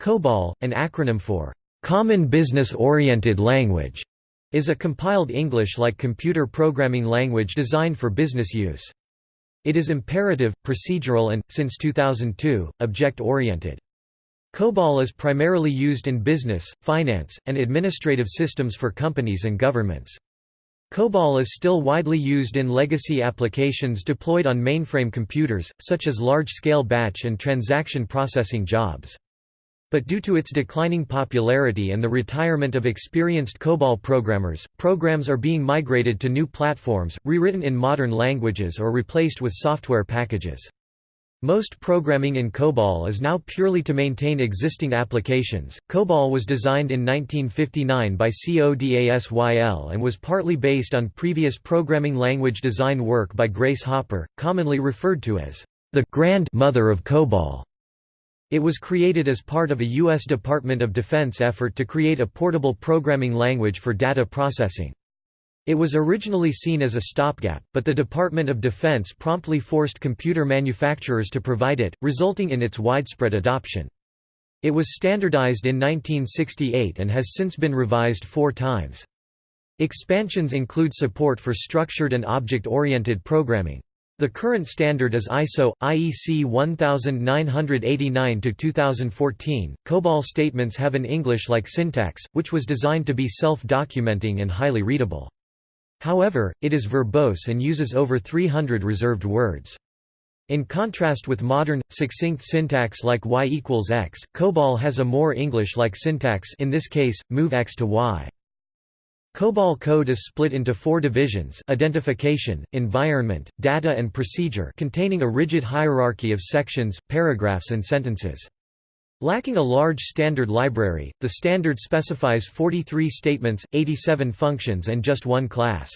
COBOL, an acronym for Common Business Oriented Language, is a compiled English-like computer programming language designed for business use. It is imperative, procedural and, since 2002, object-oriented. COBOL is primarily used in business, finance, and administrative systems for companies and governments. COBOL is still widely used in legacy applications deployed on mainframe computers, such as large-scale batch and transaction processing jobs. But due to its declining popularity and the retirement of experienced COBOL programmers, programs are being migrated to new platforms, rewritten in modern languages or replaced with software packages. Most programming in COBOL is now purely to maintain existing applications. COBOL was designed in 1959 by CODASYL and was partly based on previous programming language design work by Grace Hopper, commonly referred to as the Grand Mother of COBOL. It was created as part of a U.S. Department of Defense effort to create a portable programming language for data processing. It was originally seen as a stopgap, but the Department of Defense promptly forced computer manufacturers to provide it, resulting in its widespread adoption. It was standardized in 1968 and has since been revised four times. Expansions include support for structured and object-oriented programming. The current standard is ISO IEC 1989-2014. COBOL statements have an English-like syntax, which was designed to be self-documenting and highly readable. However, it is verbose and uses over 300 reserved words. In contrast with modern, succinct syntax like y equals x, COBOL has a more English-like syntax in this case, move x to y. COBOL code is split into four divisions identification, environment, data and procedure containing a rigid hierarchy of sections, paragraphs and sentences. Lacking a large standard library, the standard specifies 43 statements, 87 functions and just one class.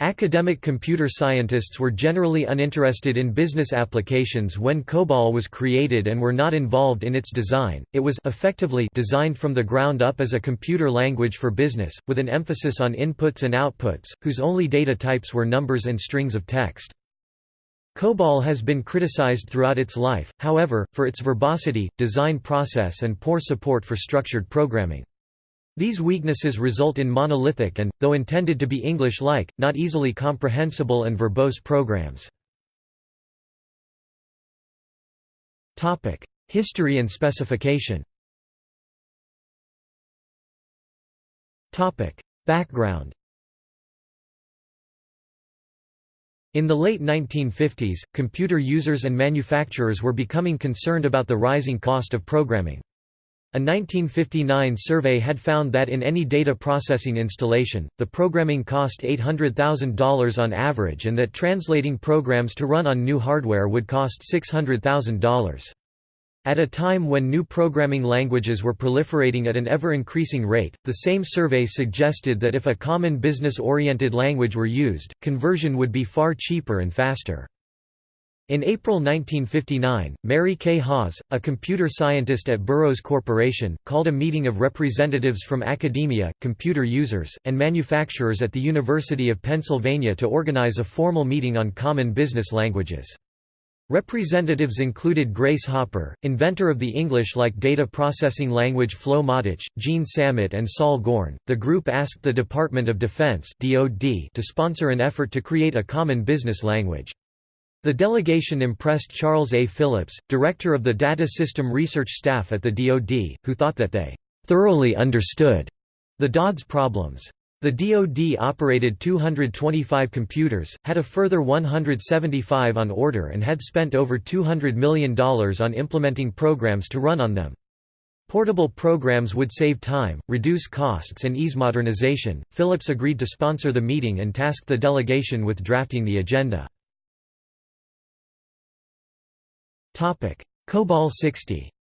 Academic computer scientists were generally uninterested in business applications when COBOL was created and were not involved in its design. It was effectively designed from the ground up as a computer language for business, with an emphasis on inputs and outputs, whose only data types were numbers and strings of text. COBOL has been criticized throughout its life, however, for its verbosity, design process and poor support for structured programming. These weaknesses result in monolithic and, though intended to be English-like, not easily comprehensible and verbose programs. History and specification Background In the late 1950s, computer users and manufacturers were becoming concerned about the rising cost of programming. A 1959 survey had found that in any data processing installation, the programming cost $800,000 on average and that translating programs to run on new hardware would cost $600,000. At a time when new programming languages were proliferating at an ever-increasing rate, the same survey suggested that if a common business-oriented language were used, conversion would be far cheaper and faster. In April 1959, Mary Kay Hawes, a computer scientist at Burroughs Corporation, called a meeting of representatives from academia, computer users, and manufacturers at the University of Pennsylvania to organize a formal meeting on common business languages. Representatives included Grace Hopper, inventor of the English-like data processing language Flow Motich, Jean Sammet and Saul Gorn. The group asked the Department of Defense (DoD) to sponsor an effort to create a common business language. The delegation impressed Charles A. Phillips, director of the Data System Research Staff at the DoD, who thought that they thoroughly understood the DoD's problems. The DoD operated 225 computers, had a further 175 on order and had spent over $200 million on implementing programs to run on them. Portable programs would save time, reduce costs and ease modernization. Phillips agreed to sponsor the meeting and tasked the delegation with drafting the agenda. COBOL 60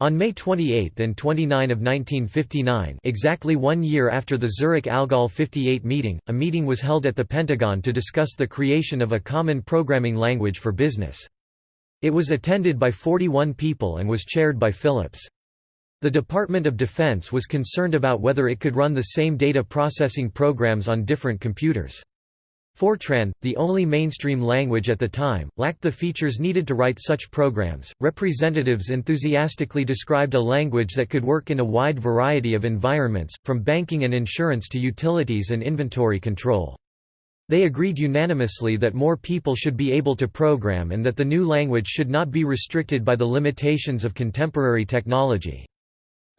On May 28 and 29 of 1959 exactly one year after the Zurich Algol 58 meeting, a meeting was held at the Pentagon to discuss the creation of a common programming language for business. It was attended by 41 people and was chaired by Phillips. The Department of Defense was concerned about whether it could run the same data processing programs on different computers. Fortran, the only mainstream language at the time, lacked the features needed to write such programs. Representatives enthusiastically described a language that could work in a wide variety of environments, from banking and insurance to utilities and inventory control. They agreed unanimously that more people should be able to program and that the new language should not be restricted by the limitations of contemporary technology.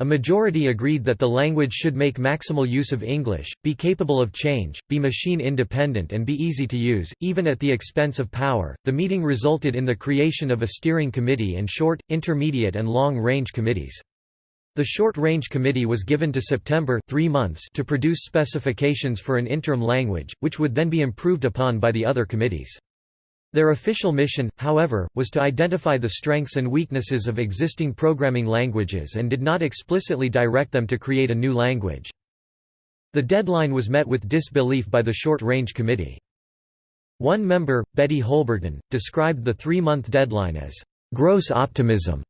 A majority agreed that the language should make maximal use of English, be capable of change, be machine independent, and be easy to use, even at the expense of power. The meeting resulted in the creation of a steering committee and short, intermediate, and long range committees. The Short Range Committee was given to September three months to produce specifications for an interim language, which would then be improved upon by the other committees. Their official mission, however, was to identify the strengths and weaknesses of existing programming languages and did not explicitly direct them to create a new language. The deadline was met with disbelief by the Short Range Committee. One member, Betty Holberton, described the three-month deadline as, "...gross optimism."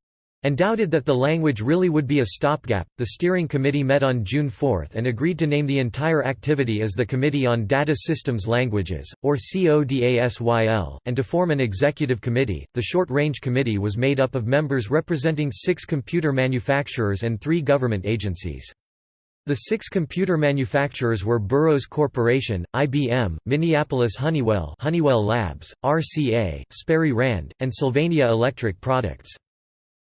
And doubted that the language really would be a stopgap. The steering committee met on June 4 and agreed to name the entire activity as the Committee on Data Systems Languages, or CODASYL, and to form an executive committee. The Short Range Committee was made up of members representing six computer manufacturers and three government agencies. The six computer manufacturers were Burroughs Corporation, IBM, Minneapolis Honeywell Honeywell Labs, RCA, Sperry Rand, and Sylvania Electric Products.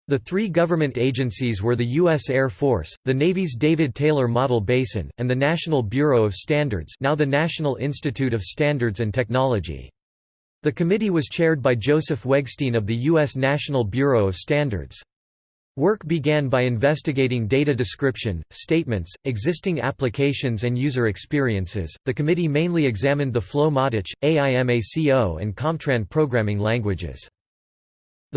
The three government agencies were the U.S. Air Force, the Navy's David Taylor Model Basin, and the National Bureau of Standards now the National Institute of Standards and Technology. The committee was chaired by Joseph Wegstein of the U.S. National Bureau of Standards. Work began by investigating data description, statements, existing applications and user experiences. The committee mainly examined the Flow-Matics, AIMACO and COMTRAN programming languages.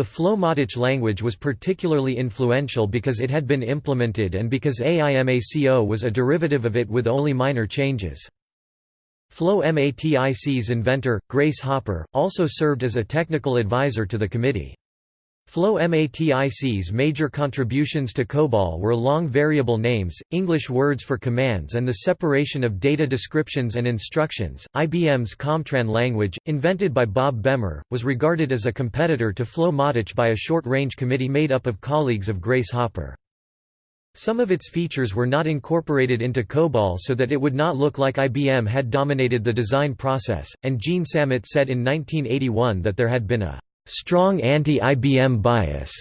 The Flow-Matics language was particularly influential because it had been implemented and because AIMACO was a derivative of it with only minor changes. Flow-Matic's inventor, Grace Hopper, also served as a technical advisor to the committee. Flow-Matic's major contributions to COBOL were long variable names, English words for commands and the separation of data descriptions and instructions. IBM's COMTRAN language, invented by Bob Bemer, was regarded as a competitor to Flow-Matics by a short-range committee made up of colleagues of Grace Hopper. Some of its features were not incorporated into COBOL so that it would not look like IBM had dominated the design process, and Jean Sammet said in 1981 that there had been a strong anti-IBM bias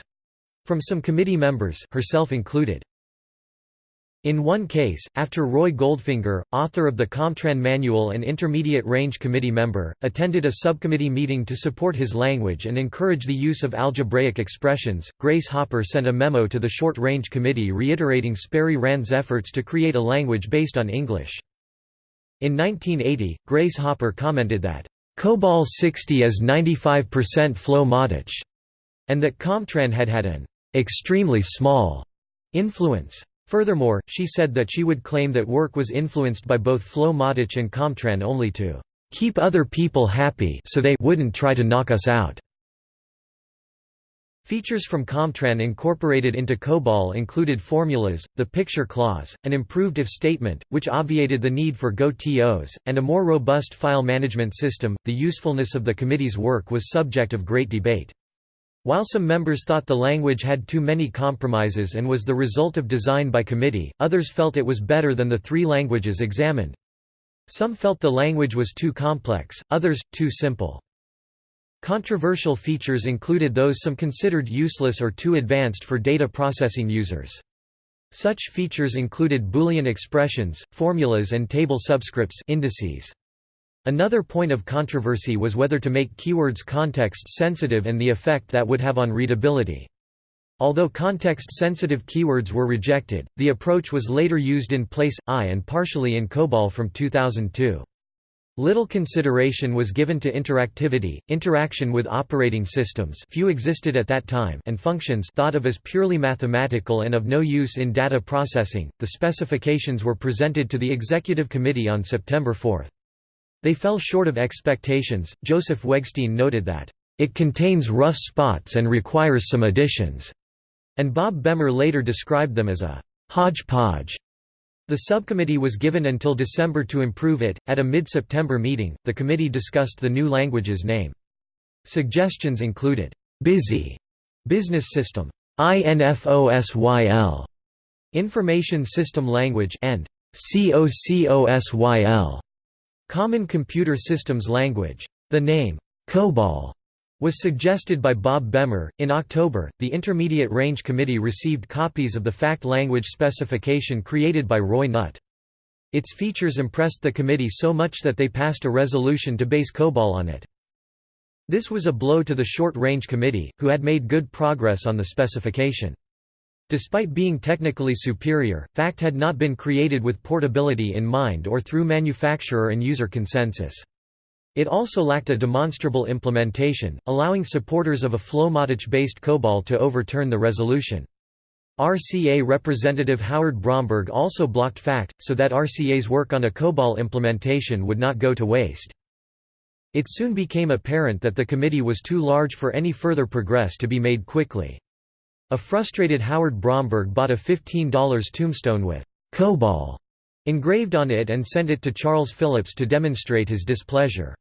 from some committee members herself included. In one case, after Roy Goldfinger, author of the Comtran Manual and Intermediate Range Committee member, attended a subcommittee meeting to support his language and encourage the use of algebraic expressions, Grace Hopper sent a memo to the Short Range Committee reiterating Sperry Rand's efforts to create a language based on English. In 1980, Grace Hopper commented that, COBOL 60 is 95% Flow-Matics, and that Comtran had had an extremely small influence. Furthermore, she said that she would claim that work was influenced by both Flow-Matics and Comtran only to keep other people happy so they wouldn't try to knock us out. Features from Comtran incorporated into COBOL included formulas, the picture clause, an improved if statement, which obviated the need for GoTOs, and a more robust file management system. The usefulness of the committee's work was subject of great debate. While some members thought the language had too many compromises and was the result of design by committee, others felt it was better than the three languages examined. Some felt the language was too complex, others, too simple. Controversial features included those some considered useless or too advanced for data processing users. Such features included Boolean expressions, formulas and table subscripts indices. Another point of controversy was whether to make keywords context-sensitive and the effect that would have on readability. Although context-sensitive keywords were rejected, the approach was later used in place, I and partially in COBOL from 2002. Little consideration was given to interactivity, interaction with operating systems few existed at that time and functions thought of as purely mathematical and of no use in data processing. The specifications were presented to the Executive Committee on September 4. They fell short of expectations. Joseph Wegstein noted that, It contains rough spots and requires some additions, and Bob Bemer later described them as a hodgepodge The subcommittee was given until December to improve it. At a mid September meeting, the committee discussed the new language's name. Suggestions included busy business system, INFOSYL, information system language, and COCOSYL, common computer systems language. The name COBOL was suggested by Bob Bemer. In October, the Intermediate Range Committee received copies of the fact language specification created by Roy Nutt. Its features impressed the committee so much that they passed a resolution to base COBOL on it. This was a blow to the Short Range Committee, who had made good progress on the specification. Despite being technically superior, FACT had not been created with portability in mind or through manufacturer and user consensus. It also lacked a demonstrable implementation, allowing supporters of a FlowMatic-based COBOL to overturn the resolution. RCA representative Howard Bromberg also blocked FACT, so that RCA's work on a COBOL implementation would not go to waste. It soon became apparent that the committee was too large for any further progress to be made quickly. A frustrated Howard Bromberg bought a $15 tombstone with COBOL engraved on it and sent it to Charles Phillips to demonstrate his displeasure.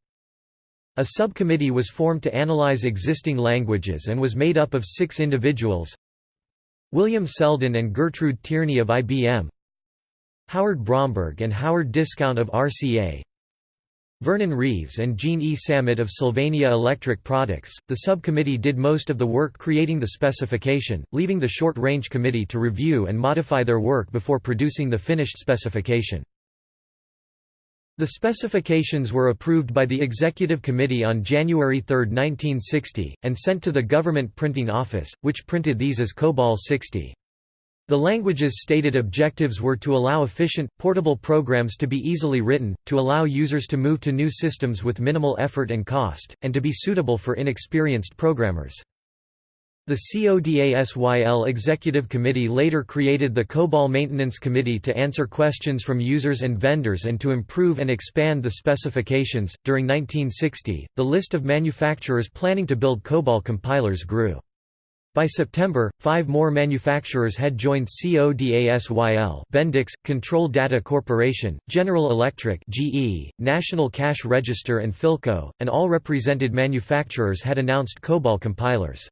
A subcommittee was formed to analyze existing languages and was made up of six individuals William Selden and Gertrude Tierney of IBM Howard Bromberg and Howard Discount of RCA Vernon Reeves and Jean E. Sammet of Sylvania Electric Products. The subcommittee did most of the work creating the specification, leaving the Short Range Committee to review and modify their work before producing the finished specification. The specifications were approved by the Executive Committee on January 3, 1960, and sent to the Government Printing Office, which printed these as COBOL 60. The language's stated objectives were to allow efficient, portable programs to be easily written, to allow users to move to new systems with minimal effort and cost, and to be suitable for inexperienced programmers. The CODASYL Executive Committee later created the COBOL Maintenance Committee to answer questions from users and vendors and to improve and expand the specifications. During 1960, the list of manufacturers planning to build COBOL compilers grew. By September, five more manufacturers had joined CODASYL Bendix, Control Data Corporation, General Electric GE, National Cash Register and Philco, and all represented manufacturers had announced COBOL compilers.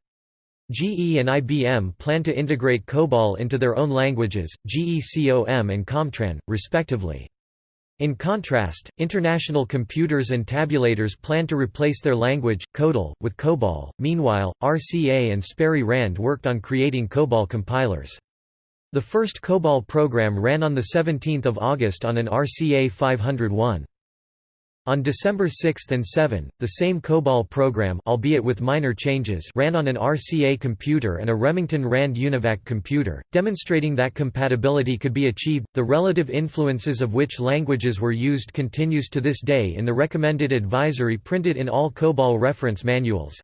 GE and IBM plan to integrate COBOL into their own languages, GECOM and Comtran, respectively. In contrast, International Computers and Tabulators plan to replace their language, CODAL, with COBOL. Meanwhile, RCA and Sperry Rand worked on creating COBOL compilers. The first COBOL program ran on 17 August on an RCA 501. On December 6 and 7, the same COBOL program albeit with minor changes ran on an RCA computer and a Remington Rand UNIVAC computer, demonstrating that compatibility could be achieved. The relative influences of which languages were used continues to this day in the recommended advisory printed in all COBOL reference manuals.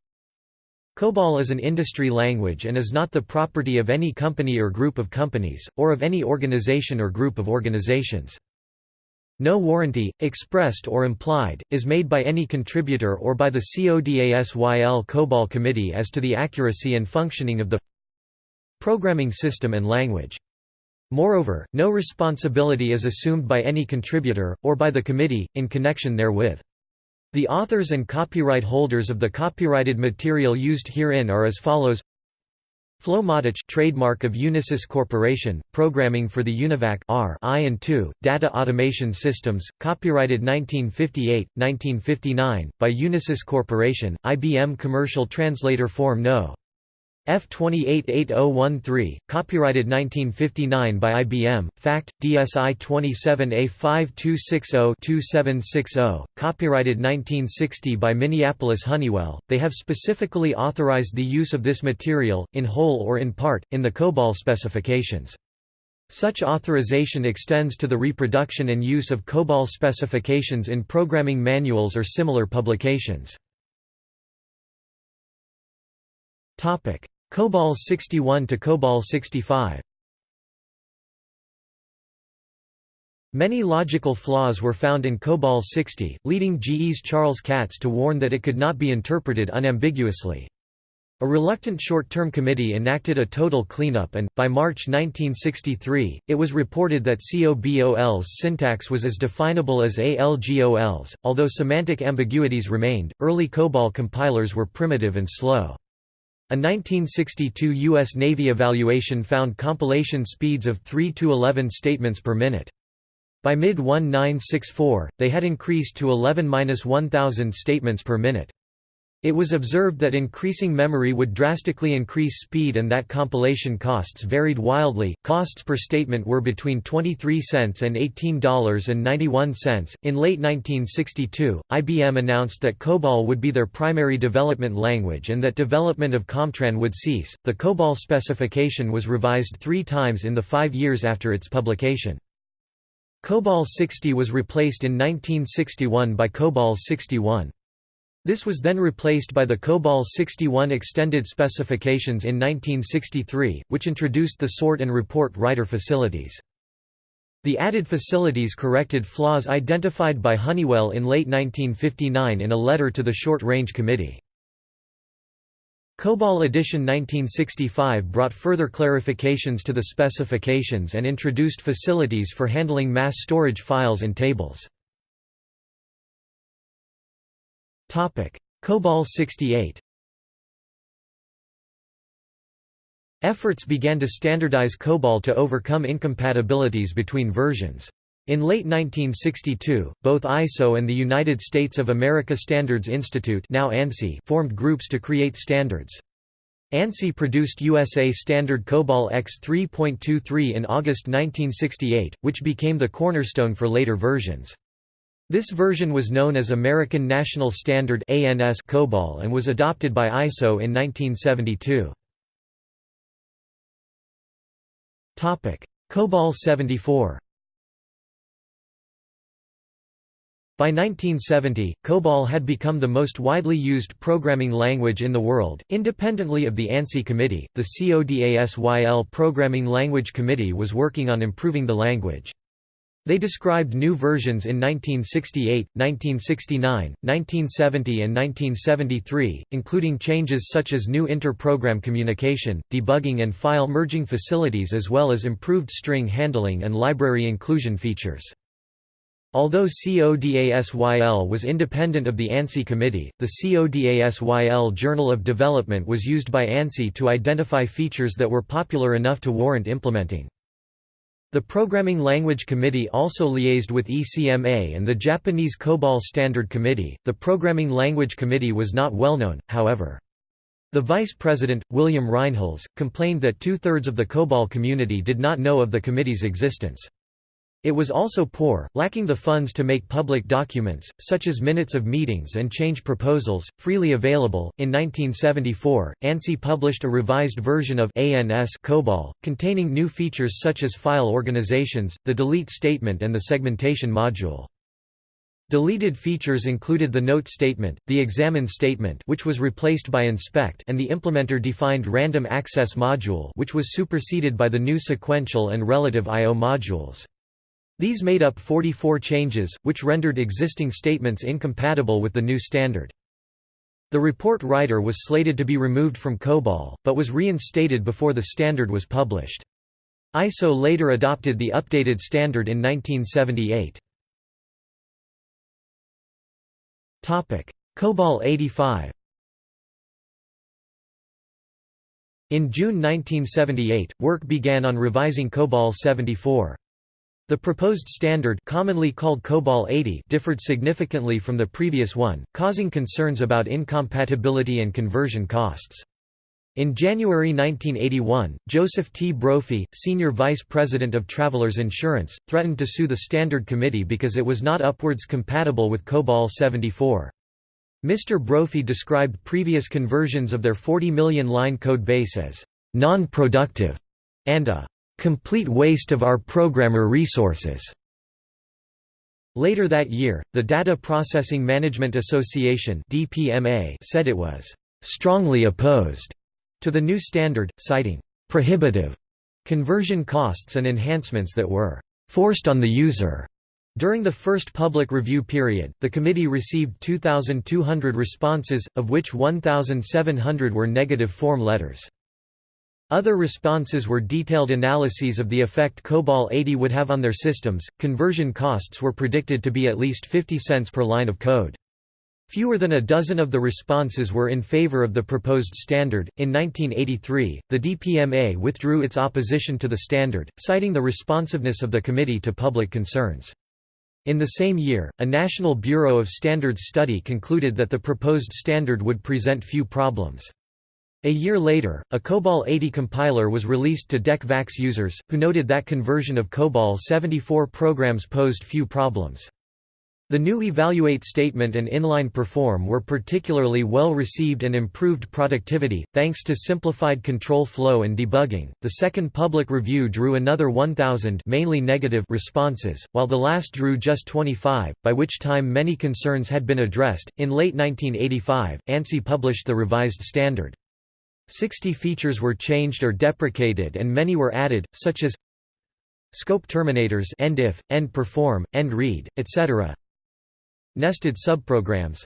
COBOL is an industry language and is not the property of any company or group of companies, or of any organization or group of organizations. No warranty, expressed or implied, is made by any contributor or by the CODASYL COBOL Committee as to the accuracy and functioning of the programming system and language. Moreover, no responsibility is assumed by any contributor, or by the committee, in connection therewith. The authors and copyright holders of the copyrighted material used herein are as follows FlowMatic trademark of Unisys Corporation, programming for the UNIVAC R I and II, data automation systems, copyrighted 1958, 1959, by Unisys Corporation, IBM Commercial Translator Form No. F288013, copyrighted 1959 by IBM, FACT, DSI 27A5260-2760, copyrighted 1960 by Minneapolis Honeywell. They have specifically authorized the use of this material, in whole or in part, in the COBOL specifications. Such authorization extends to the reproduction and use of COBOL specifications in programming manuals or similar publications. COBOL 61 to COBOL 65. Many logical flaws were found in COBOL 60, leading GE's Charles Katz to warn that it could not be interpreted unambiguously. A reluctant short-term committee enacted a total cleanup and, by March 1963, it was reported that COBOL's syntax was as definable as ALGOL's. Although semantic ambiguities remained, early COBOL compilers were primitive and slow. A 1962 U.S. Navy evaluation found compilation speeds of 3 to 11 statements per minute. By mid-1964, they had increased to 11–1000 statements per minute. It was observed that increasing memory would drastically increase speed and that compilation costs varied wildly. Costs per statement were between 23 cents and $18.91. In late 1962, IBM announced that COBOL would be their primary development language and that development of COMTRAN would cease. The COBOL specification was revised three times in the five years after its publication. COBOL 60 was replaced in 1961 by COBOL 61. This was then replaced by the COBOL 61 extended specifications in 1963, which introduced the sort and report writer facilities. The added facilities corrected flaws identified by Honeywell in late 1959 in a letter to the Short Range Committee. COBOL Edition 1965 brought further clarifications to the specifications and introduced facilities for handling mass storage files and tables. COBOL 68 Efforts began to standardize COBOL to overcome incompatibilities between versions. In late 1962, both ISO and the United States of America Standards Institute now ANSI formed groups to create standards. ANSI produced USA Standard COBOL X 3.23 in August 1968, which became the cornerstone for later versions. This version was known as American National Standard COBOL and was adopted by ISO in 1972. Topic: COBOL 74. By 1970, COBOL had become the most widely used programming language in the world. Independently of the ANSI committee, the CODASYL Programming Language Committee was working on improving the language. They described new versions in 1968, 1969, 1970 and 1973, including changes such as new inter-program communication, debugging and file merging facilities as well as improved string handling and library inclusion features. Although CODASYL was independent of the ANSI committee, the CODASYL Journal of Development was used by ANSI to identify features that were popular enough to warrant implementing. The Programming Language Committee also liaised with ECMA and the Japanese COBOL Standard Committee. The Programming Language Committee was not well known, however. The vice president, William Rinehuls, complained that two thirds of the COBOL community did not know of the committee's existence. It was also poor, lacking the funds to make public documents, such as minutes of meetings and change proposals, freely available. In 1974, ANSI published a revised version of ANS COBOL, containing new features such as file organizations, the delete statement, and the segmentation module. Deleted features included the note statement, the examine statement which was replaced by inspect and the implementer-defined random access module which was superseded by the new sequential and relative I.O. modules. These made up 44 changes, which rendered existing statements incompatible with the new standard. The report writer was slated to be removed from COBOL, but was reinstated before the standard was published. ISO later adopted the updated standard in 1978. COBOL 85 In June 1978, work began on revising COBOL 74. The proposed standard commonly called COBOL 80 differed significantly from the previous one, causing concerns about incompatibility and conversion costs. In January 1981, Joseph T. Brophy, senior vice president of Travelers Insurance, threatened to sue the Standard Committee because it was not upwards compatible with COBOL 74. Mr. Brophy described previous conversions of their 40 million line code base as non-productive and a complete waste of our programmer resources. Later that year, the Data Processing Management Association (DPMA) said it was strongly opposed to the new standard, citing prohibitive conversion costs and enhancements that were forced on the user. During the first public review period, the committee received 2,200 responses, of which 1,700 were negative form letters. Other responses were detailed analyses of the effect COBOL 80 would have on their systems. Conversion costs were predicted to be at least 50 cents per line of code. Fewer than a dozen of the responses were in favor of the proposed standard. In 1983, the DPMA withdrew its opposition to the standard, citing the responsiveness of the committee to public concerns. In the same year, a National Bureau of Standards study concluded that the proposed standard would present few problems. A year later, a COBOL 80 compiler was released to DEC VAX users, who noted that conversion of COBOL 74 programs posed few problems. The new evaluate statement and inline perform were particularly well received and improved productivity, thanks to simplified control flow and debugging. The second public review drew another 1,000 mainly negative responses, while the last drew just 25, by which time many concerns had been addressed. In late 1985, ANSI published the revised standard. Sixty features were changed or deprecated and many were added, such as scope terminators end if, end perform, end read, etc. Nested subprograms.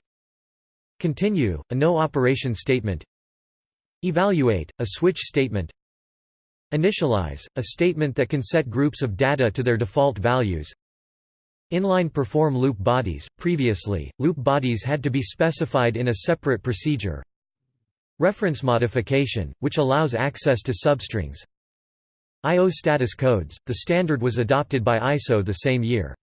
Continue, a no-operation statement. Evaluate, a switch statement. Initialize, a statement that can set groups of data to their default values. Inline perform loop bodies, previously, loop bodies had to be specified in a separate procedure Reference modification, which allows access to substrings I.O. status codes, the standard was adopted by ISO the same year.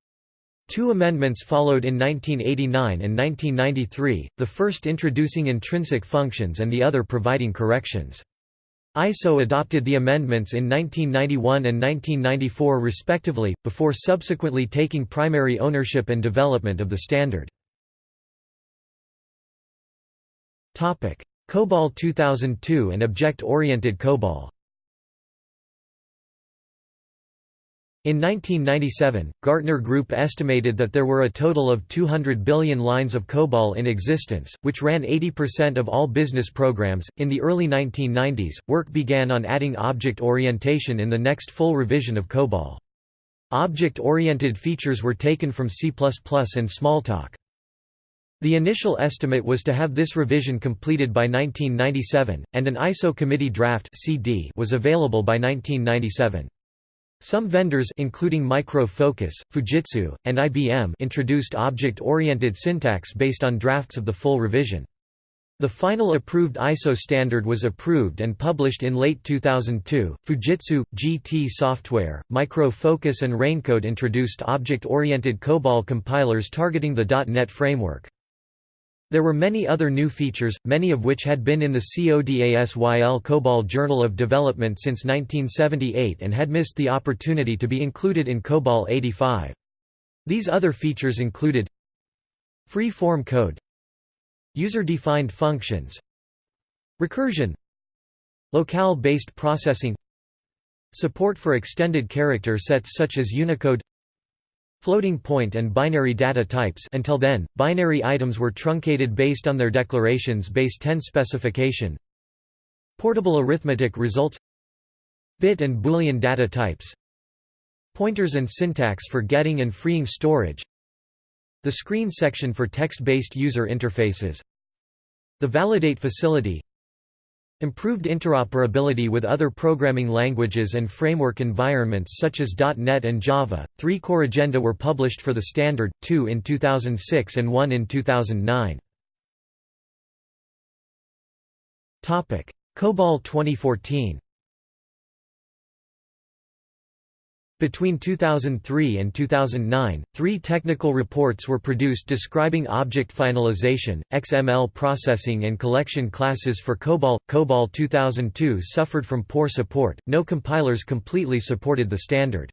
Two amendments followed in 1989 and 1993, the first introducing intrinsic functions and the other providing corrections. ISO adopted the amendments in 1991 and 1994 respectively, before subsequently taking primary ownership and development of the standard. COBOL 2002 and Object-Oriented COBOL In 1997, Gartner Group estimated that there were a total of 200 billion lines of COBOL in existence, which ran 80% of all business programs. In the early 1990s, work began on adding object orientation in the next full revision of COBOL. Object-oriented features were taken from C++ and Smalltalk. The initial estimate was to have this revision completed by 1997, and an ISO committee draft CD was available by 1997. Some vendors including Micro Focus, Fujitsu, and IBM introduced object-oriented syntax based on drafts of the full revision. The final approved ISO standard was approved and published in late 2002. Fujitsu, GT Software, Micro Focus, and Raincode introduced object-oriented COBOL compilers targeting the .NET framework. There were many other new features, many of which had been in the CODASYL COBOL Journal of Development since 1978 and had missed the opportunity to be included in COBOL 85. These other features included Free-form code User-defined functions Recursion Locale-based processing Support for extended character sets such as Unicode floating point and binary data types until then, binary items were truncated based on their declarations base 10 specification. Portable arithmetic results bit and boolean data types pointers and syntax for getting and freeing storage the screen section for text-based user interfaces the validate facility Improved interoperability with other programming languages and framework environments such as .NET and Java. Three corrigenda were published for the standard, two in 2006 and one in 2009. Topic: COBOL 2014. Between 2003 and 2009, three technical reports were produced describing object finalization, XML processing and collection classes for COBOL. COBOL 2002 suffered from poor support, no compilers completely supported the standard.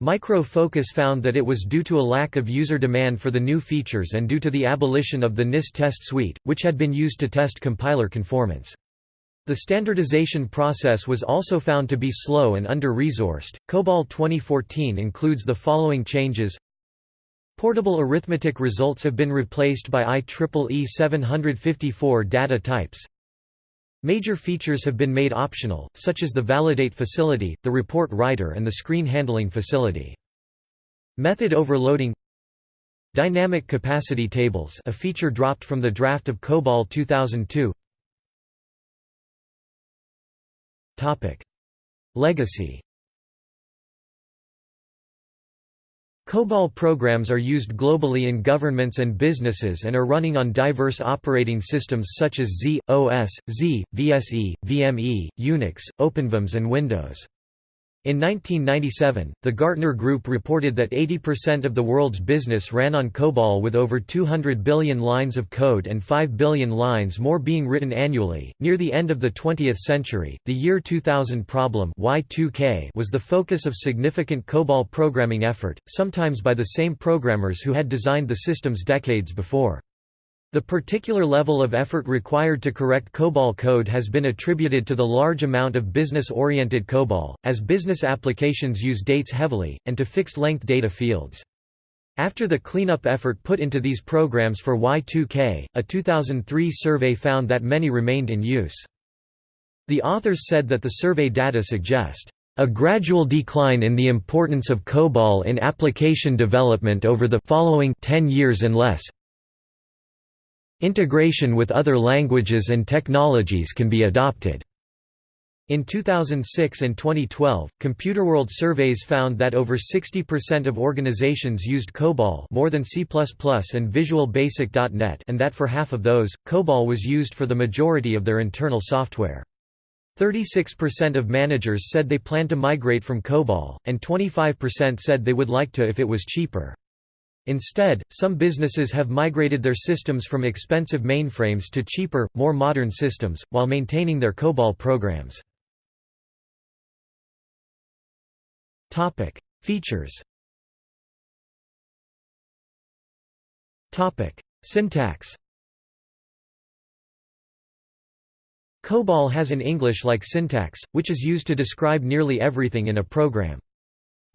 Micro Focus found that it was due to a lack of user demand for the new features and due to the abolition of the NIST test suite, which had been used to test compiler conformance. The standardization process was also found to be slow and under-resourced. COBOL 2014 includes the following changes Portable arithmetic results have been replaced by IEEE 754 data types. Major features have been made optional, such as the validate facility, the report writer and the screen handling facility. Method overloading Dynamic capacity tables a feature dropped from the draft of COBOL 2002 Legacy COBOL programs are used globally in governments and businesses and are running on diverse operating systems such as z/OS, Z, VSE, VME, Unix, OpenVMS and Windows. In 1997, the Gartner Group reported that 80% of the world's business ran on COBOL with over 200 billion lines of code and 5 billion lines more being written annually. Near the end of the 20th century, the year 2000 problem Y2K was the focus of significant COBOL programming effort, sometimes by the same programmers who had designed the systems decades before. The particular level of effort required to correct COBOL code has been attributed to the large amount of business-oriented COBOL, as business applications use dates heavily, and to fixed-length data fields. After the cleanup effort put into these programs for Y2K, a 2003 survey found that many remained in use. The authors said that the survey data suggest a gradual decline in the importance of COBOL in application development over the following 10 years and less, Integration with other languages and technologies can be adopted. In 2006 and 2012, Computerworld surveys found that over 60% of organizations used COBOL more than C++ and Visual Basic.NET and that for half of those, COBOL was used for the majority of their internal software. 36% of managers said they plan to migrate from COBOL, and 25% said they would like to if it was cheaper. Instead, some businesses have migrated their systems from expensive mainframes to cheaper, more modern systems, while maintaining their COBOL programs. Features Syntax COBOL has an English-like syntax, which is used to describe nearly everything in a program.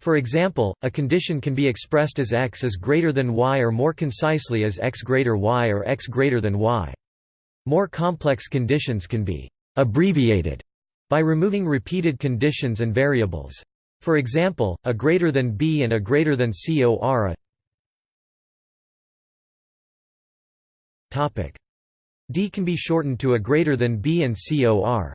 For example, a condition can be expressed as x is greater than y or more concisely as x greater y or x greater than y. More complex conditions can be abbreviated by removing repeated conditions and variables. For example, a greater than b and a greater than c are a topic. d can be shortened to a greater than b and cor.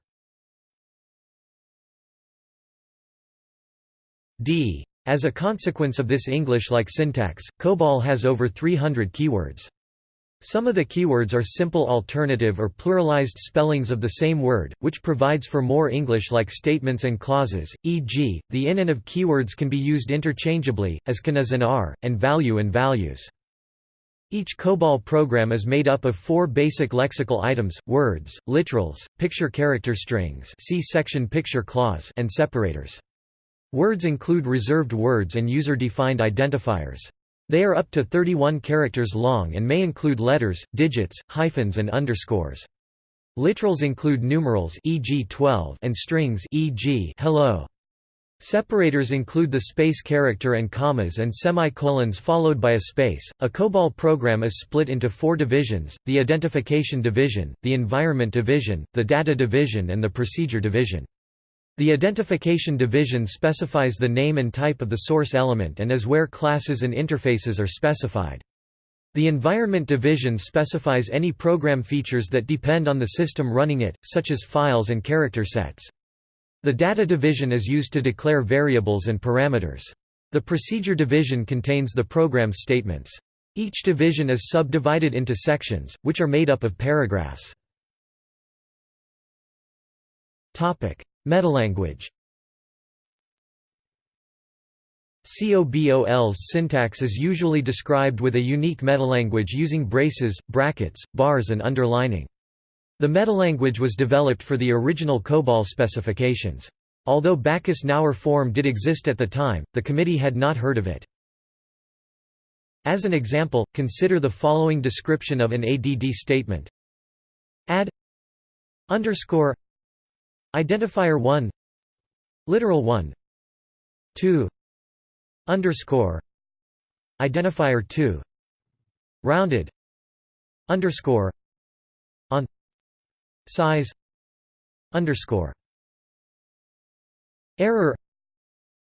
D. As a consequence of this English-like syntax, COBOL has over 300 keywords. Some of the keywords are simple alternative or pluralized spellings of the same word, which provides for more English-like statements and clauses, e.g., the in and of keywords can be used interchangeably, as can as and are, and value and values. Each COBOL program is made up of four basic lexical items, words, literals, picture character strings see section picture clause and separators. Words include reserved words and user-defined identifiers. They are up to 31 characters long and may include letters, digits, hyphens and underscores. Literals include numerals e.g. 12 and strings e.g. hello. Separators include the space character and commas and semicolons followed by a space. A COBOL program is split into four divisions, the identification division, the environment division, the data division and the procedure division. The identification division specifies the name and type of the source element and is where classes and interfaces are specified. The environment division specifies any program features that depend on the system running it, such as files and character sets. The data division is used to declare variables and parameters. The procedure division contains the program statements. Each division is subdivided into sections, which are made up of paragraphs. Metalanguage COBOL's syntax is usually described with a unique metalanguage using braces, brackets, bars and underlining. The metalanguage was developed for the original COBOL specifications. Although Backus-Naur form did exist at the time, the committee had not heard of it. As an example, consider the following description of an ADD statement. Add underscore Identifier 1 Literal 1 2 Underscore Identifier 2 Rounded Underscore On Size Underscore Error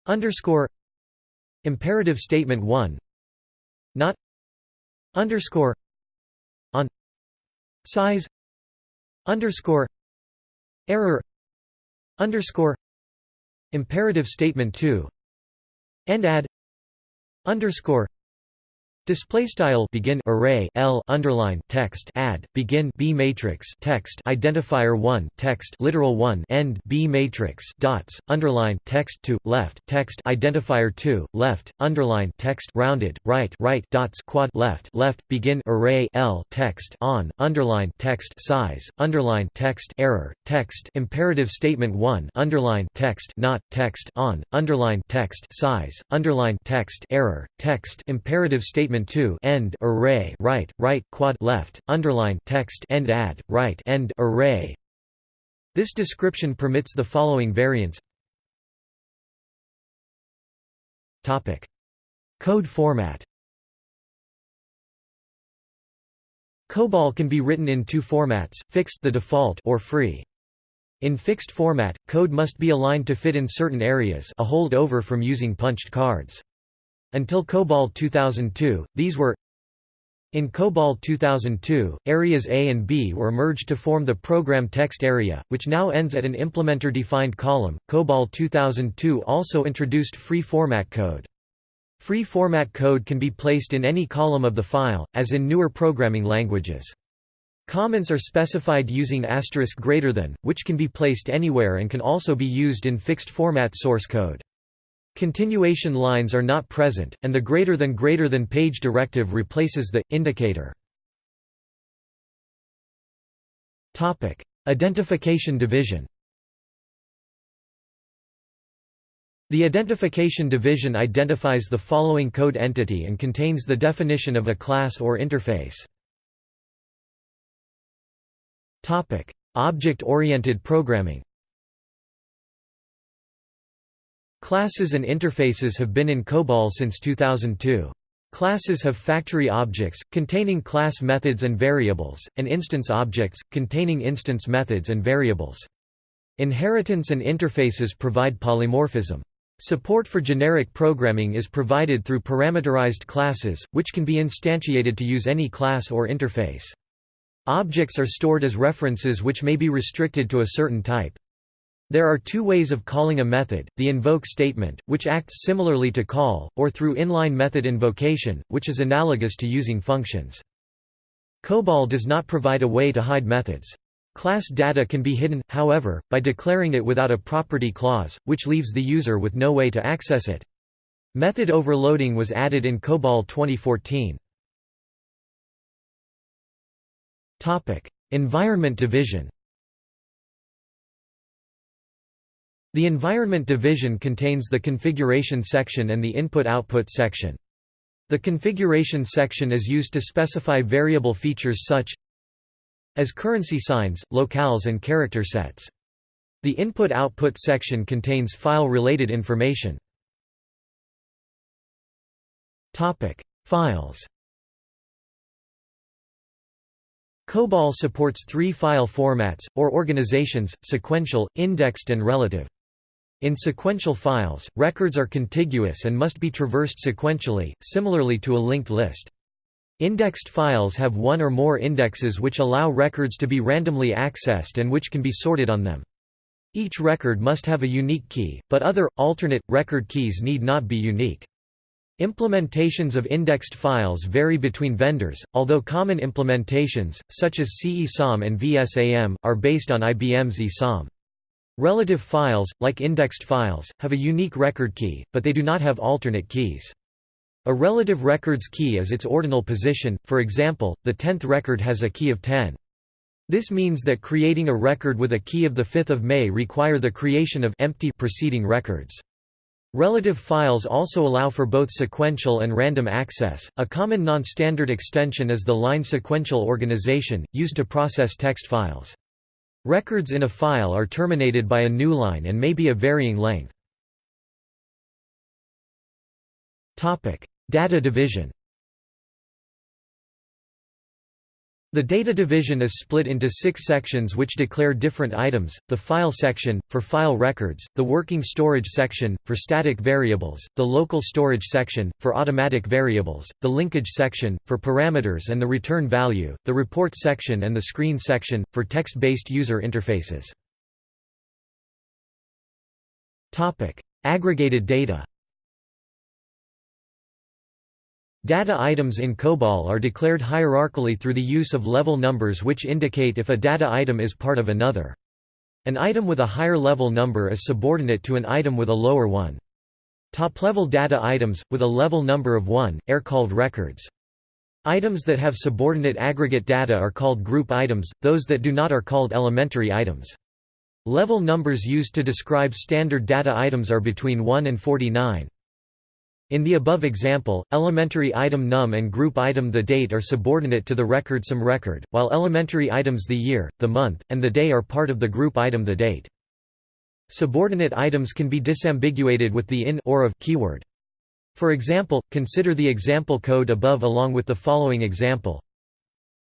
Underscore Imperative statement 1 Not underscore on size underscore error underscore imperative statement 2 and add underscore Display style begin array L underline text add begin B matrix text identifier 1 text literal 1 end B matrix dots underline text to left text identifier 2 left underline text rounded right right dots quad left left begin array L text on underline text size underline text error text imperative statement 1 underline text not text on underline text size underline text error text imperative statement statement 2 end array right right quad left underline text end add right end array this description permits the following variants topic code format COBOL can be written in two formats, fixed the default or free. In fixed format, code must be aligned to fit in certain areas a holdover from using punched cards. Until COBOL 2002, these were in COBOL 2002, areas A and B were merged to form the program text area, which now ends at an implementer-defined column. COBOL 2002 also introduced free format code. Free format code can be placed in any column of the file, as in newer programming languages. Comments are specified using asterisk greater than, which can be placed anywhere and can also be used in fixed format source code. Continuation lines are not present, and the greater than greater than page directive replaces the indicator. Topic: Identification division. The identification division identifies the following code entity and contains the definition of a class or interface. Topic: Object-oriented programming. Classes and interfaces have been in COBOL since 2002. Classes have factory objects, containing class methods and variables, and instance objects, containing instance methods and variables. Inheritance and interfaces provide polymorphism. Support for generic programming is provided through parameterized classes, which can be instantiated to use any class or interface. Objects are stored as references which may be restricted to a certain type. There are two ways of calling a method, the invoke statement, which acts similarly to call, or through inline method invocation, which is analogous to using functions. COBOL does not provide a way to hide methods. Class data can be hidden, however, by declaring it without a property clause, which leaves the user with no way to access it. Method overloading was added in COBOL 2014. Environment division The environment division contains the configuration section and the input-output section. The configuration section is used to specify variable features such as currency signs, locales and character sets. The input-output section contains file-related information. Files COBOL supports three file formats, or organizations, sequential, indexed and relative. In sequential files, records are contiguous and must be traversed sequentially, similarly to a linked list. Indexed files have one or more indexes which allow records to be randomly accessed and which can be sorted on them. Each record must have a unique key, but other, alternate, record keys need not be unique. Implementations of indexed files vary between vendors, although common implementations, such as C-ISAM and VSAM, are based on IBM's ISAM. Relative files, like indexed files, have a unique record key, but they do not have alternate keys. A relative record's key is its ordinal position, for example, the tenth record has a key of 10. This means that creating a record with a key of 5 May require the creation of empty preceding records. Relative files also allow for both sequential and random access. A common non-standard extension is the line sequential organization, used to process text files. Records in a file are terminated by a new line and may be of varying length. Data division The data division is split into six sections which declare different items, the file section, for file records, the working storage section, for static variables, the local storage section, for automatic variables, the linkage section, for parameters and the return value, the report section and the screen section, for text-based user interfaces. Aggregated data Data items in COBOL are declared hierarchically through the use of level numbers which indicate if a data item is part of another. An item with a higher level number is subordinate to an item with a lower one. Top-level data items, with a level number of 1, are called records. Items that have subordinate aggregate data are called group items, those that do not are called elementary items. Level numbers used to describe standard data items are between 1 and 49. In the above example, elementary item num and group item the date are subordinate to the record some record, while elementary items the year, the month, and the day are part of the group item the date. Subordinate items can be disambiguated with the in or of keyword. For example, consider the example code above along with the following example.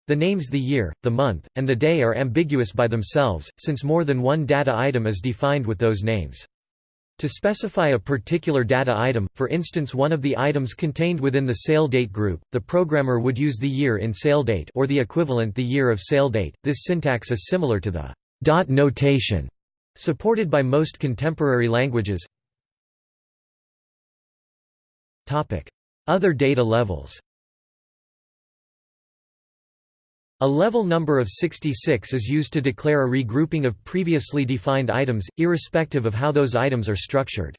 The names the year, the month, and the day are ambiguous by themselves, since more than one data item is defined with those names. To specify a particular data item, for instance one of the items contained within the sale date group, the programmer would use the year in sale date or the equivalent the year of sale date. This syntax is similar to the dot notation supported by most contemporary languages. Other data levels. A level number of 66 is used to declare a regrouping of previously defined items, irrespective of how those items are structured.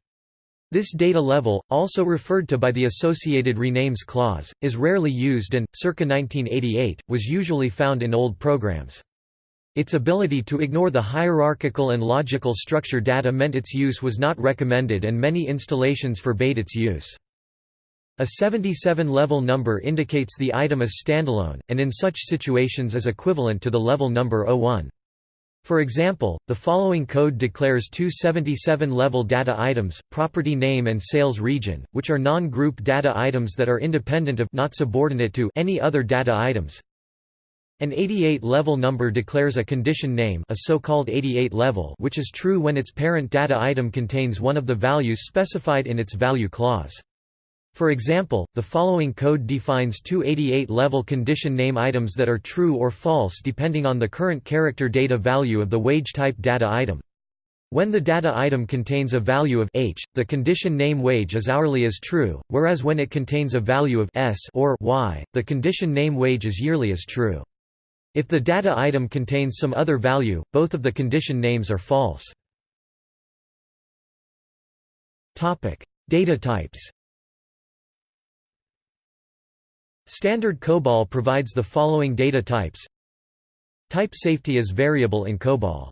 This data level, also referred to by the associated renames clause, is rarely used and, circa 1988, was usually found in old programs. Its ability to ignore the hierarchical and logical structure data meant its use was not recommended and many installations forbade its use. A 77-level number indicates the item is standalone, and in such situations is equivalent to the level number 01. For example, the following code declares two 77-level data items, property name and sales region, which are non-group data items that are independent of not subordinate to any other data items. An 88-level number declares a condition name a so-called 88 level which is true when its parent data item contains one of the values specified in its value clause. For example, the following code defines two 88-level condition name items that are true or false depending on the current character data value of the wage type data item. When the data item contains a value of h, the condition name wage is hourly is true, whereas when it contains a value of s or y, the condition name wage is yearly is true. If the data item contains some other value, both of the condition names are false. Data types Standard COBOL provides the following data types Type safety is variable in COBOL.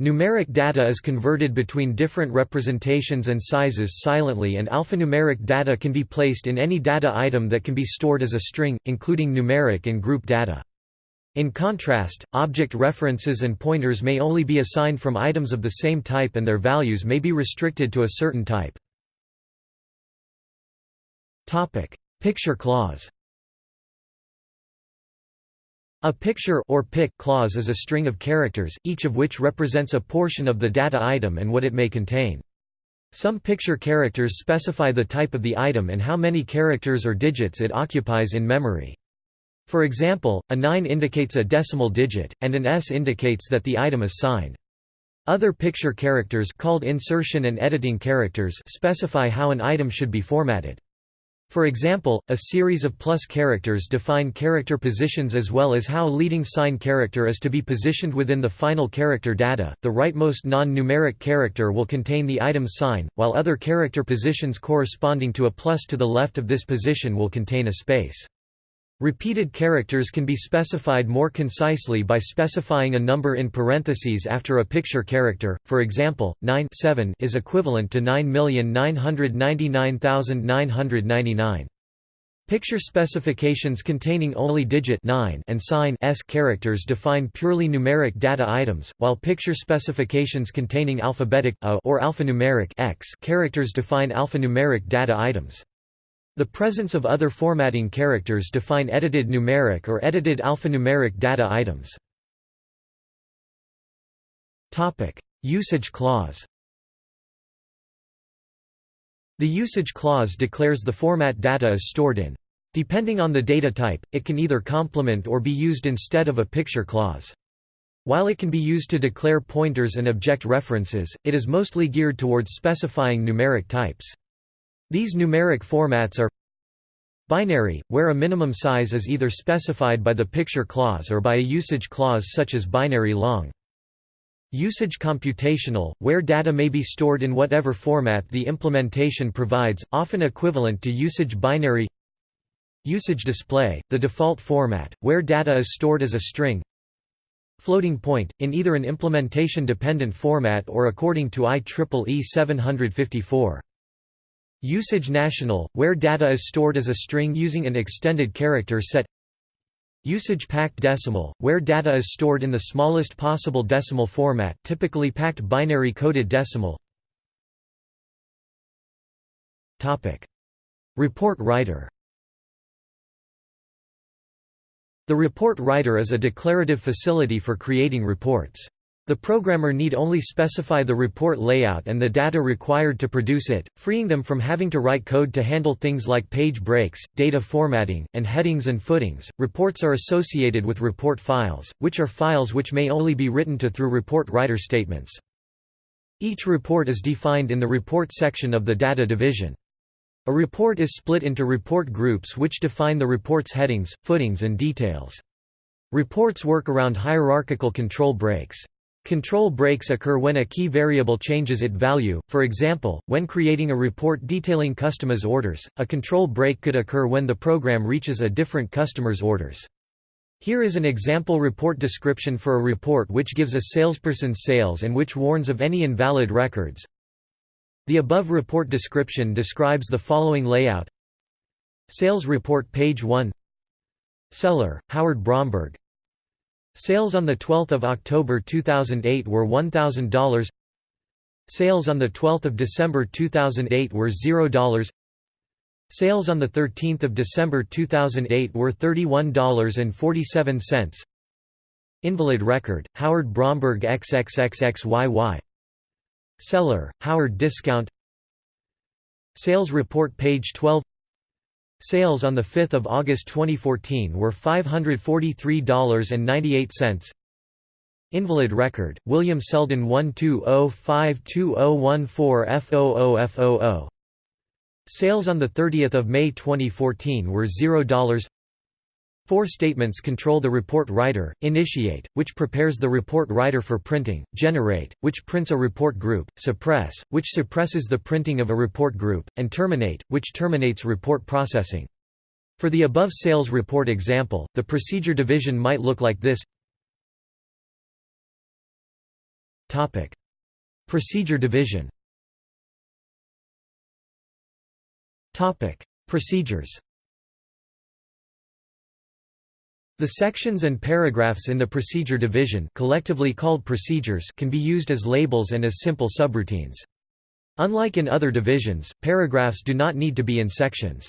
Numeric data is converted between different representations and sizes silently and alphanumeric data can be placed in any data item that can be stored as a string, including numeric and group data. In contrast, object references and pointers may only be assigned from items of the same type and their values may be restricted to a certain type. Picture clause a picture or pic clause is a string of characters, each of which represents a portion of the data item and what it may contain. Some picture characters specify the type of the item and how many characters or digits it occupies in memory. For example, a 9 indicates a decimal digit, and an S indicates that the item is signed. Other picture characters called insertion and editing characters specify how an item should be formatted. For example, a series of plus characters define character positions as well as how leading sign character is to be positioned within the final character data. The rightmost non-numeric character will contain the item sign, while other character positions corresponding to a plus to the left of this position will contain a space. Repeated characters can be specified more concisely by specifying a number in parentheses after a picture character, for example, 9 7 is equivalent to 9,999,999. Picture specifications containing only digit 9 and sign s characters define purely numeric data items, while picture specifications containing alphabetic a or alphanumeric x characters define alphanumeric data items. The presence of other formatting characters define edited numeric or edited alphanumeric data items. Usage clause The usage clause declares the format data is stored in. Depending on the data type, it can either complement or be used instead of a picture clause. While it can be used to declare pointers and object references, it is mostly geared towards specifying numeric types. These numeric formats are Binary, where a minimum size is either specified by the picture clause or by a usage clause such as binary long. Usage computational, where data may be stored in whatever format the implementation provides, often equivalent to usage binary Usage display, the default format, where data is stored as a string Floating point, in either an implementation-dependent format or according to IEEE 754. Usage national, where data is stored as a string using an extended character set. Usage packed decimal, where data is stored in the smallest possible decimal format typically packed binary coded decimal. Report writer. The report writer is a declarative facility for creating reports. The programmer need only specify the report layout and the data required to produce it, freeing them from having to write code to handle things like page breaks, data formatting, and headings and footings. Reports are associated with report files, which are files which may only be written to through report writer statements. Each report is defined in the report section of the data division. A report is split into report groups which define the report's headings, footings and details. Reports work around hierarchical control breaks. Control breaks occur when a key variable changes its value, for example, when creating a report detailing customers' orders, a control break could occur when the program reaches a different customer's orders. Here is an example report description for a report which gives a salesperson's sales and which warns of any invalid records. The above report description describes the following layout Sales report page 1 Seller, Howard Bromberg Sales on 12 October 2008 were $1,000 Sales on 12 December 2008 were $0 Sales on 13 December 2008 were $31.47 Invalid record, Howard Bromberg XXXXYY Seller, Howard Discount. Sales report page 12 Sales on 5 August 2014 were $543.98 Invalid record, William Selden 120520014F00F00 Sales on 30 May 2014 were $0 Four statements control the report writer, initiate, which prepares the report writer for printing, generate, which prints a report group, suppress, which suppresses the printing of a report group, and terminate, which terminates report processing. For the above sales report example, the procedure division might look like this. Procedure division. Procedures The sections and paragraphs in the procedure division collectively called procedures can be used as labels and as simple subroutines. Unlike in other divisions, paragraphs do not need to be in sections.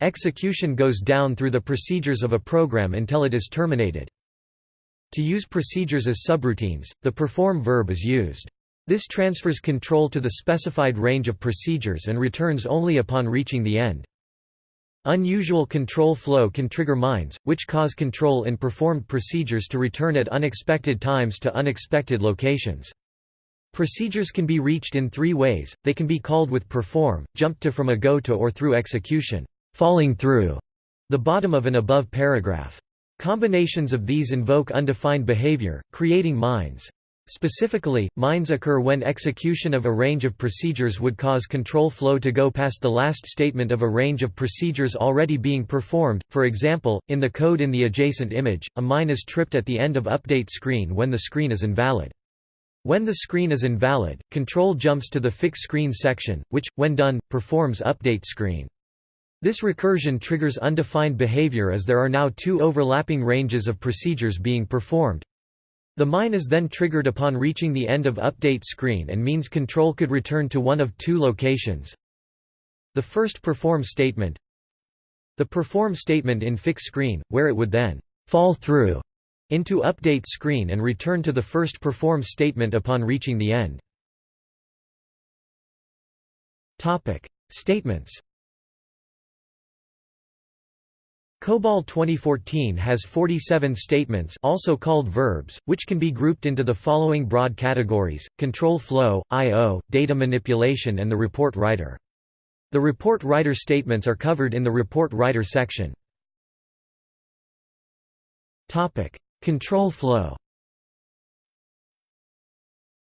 Execution goes down through the procedures of a program until it is terminated. To use procedures as subroutines, the perform verb is used. This transfers control to the specified range of procedures and returns only upon reaching the end. Unusual control flow can trigger mines, which cause control in performed procedures to return at unexpected times to unexpected locations. Procedures can be reached in three ways, they can be called with perform, jump to from a go to or through execution, falling through the bottom of an above paragraph. Combinations of these invoke undefined behavior, creating mines. Specifically, mines occur when execution of a range of procedures would cause control flow to go past the last statement of a range of procedures already being performed. For example, in the code in the adjacent image, a mine is tripped at the end of update screen when the screen is invalid. When the screen is invalid, control jumps to the fix screen section, which, when done, performs update screen. This recursion triggers undefined behavior as there are now two overlapping ranges of procedures being performed, the mine is then triggered upon reaching the end of update screen and means control could return to one of two locations. The first perform statement The perform statement in fix screen, where it would then fall through into update screen and return to the first perform statement upon reaching the end. Statements. COBOL 2014 has 47 statements also called verbs, which can be grouped into the following broad categories, control flow, I.O., data manipulation and the report writer. The report writer statements are covered in the report writer section. Control flow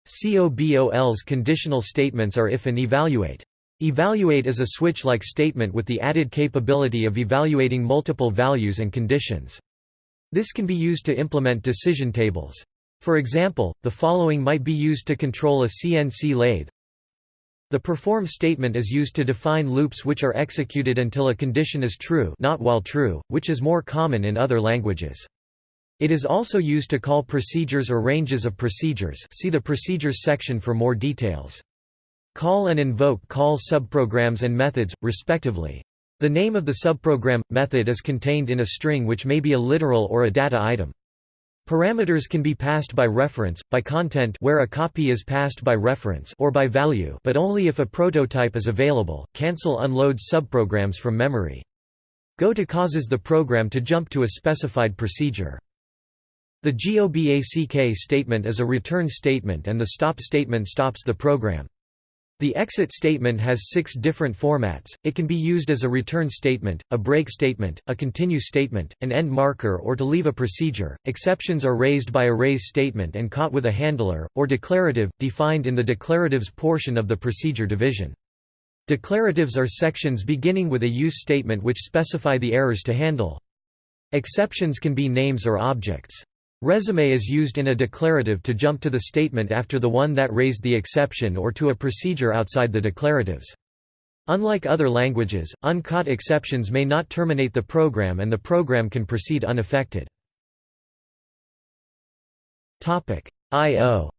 COBOL's conditional statements are if and evaluate. Evaluate is a switch-like statement with the added capability of evaluating multiple values and conditions. This can be used to implement decision tables. For example, the following might be used to control a CNC lathe. The perform statement is used to define loops which are executed until a condition is true not while true, which is more common in other languages. It is also used to call procedures or ranges of procedures see the procedures section for more details. Call and invoke call subprograms and methods, respectively. The name of the subprogram, method is contained in a string which may be a literal or a data item. Parameters can be passed by reference, by content where a copy is passed by reference or by value but only if a prototype is available. Cancel unloads subprograms from memory. Go to causes the program to jump to a specified procedure. The GOBACK statement is a return statement and the stop statement stops the program. The exit statement has six different formats, it can be used as a return statement, a break statement, a continue statement, an end marker or to leave a procedure. Exceptions are raised by a raise statement and caught with a handler, or declarative, defined in the declaratives portion of the procedure division. Declaratives are sections beginning with a use statement which specify the errors to handle. Exceptions can be names or objects. Resume is used in a declarative to jump to the statement after the one that raised the exception or to a procedure outside the declaratives. Unlike other languages, uncaught exceptions may not terminate the program and the program can proceed unaffected. I.O.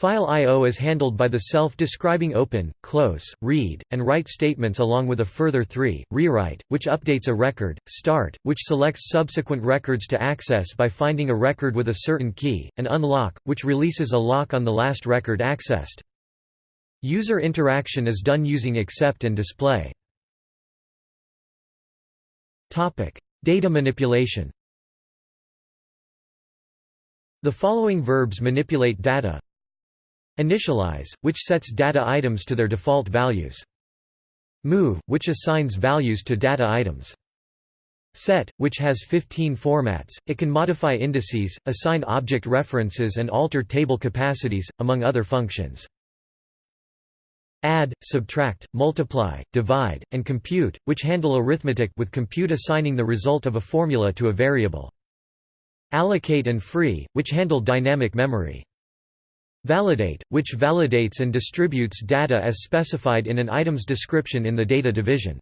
File I.O. is handled by the self-describing open, close, read, and write statements along with a further three, rewrite, which updates a record, start, which selects subsequent records to access by finding a record with a certain key, and unlock, which releases a lock on the last record accessed. User interaction is done using accept and display. Data manipulation The following verbs manipulate data Initialize, which sets data items to their default values. Move, which assigns values to data items. Set, which has 15 formats, it can modify indices, assign object references and alter table capacities, among other functions. Add, subtract, multiply, divide, and compute, which handle arithmetic with compute assigning the result of a formula to a variable. Allocate and free, which handle dynamic memory. Validate, which validates and distributes data as specified in an item's description in the data division.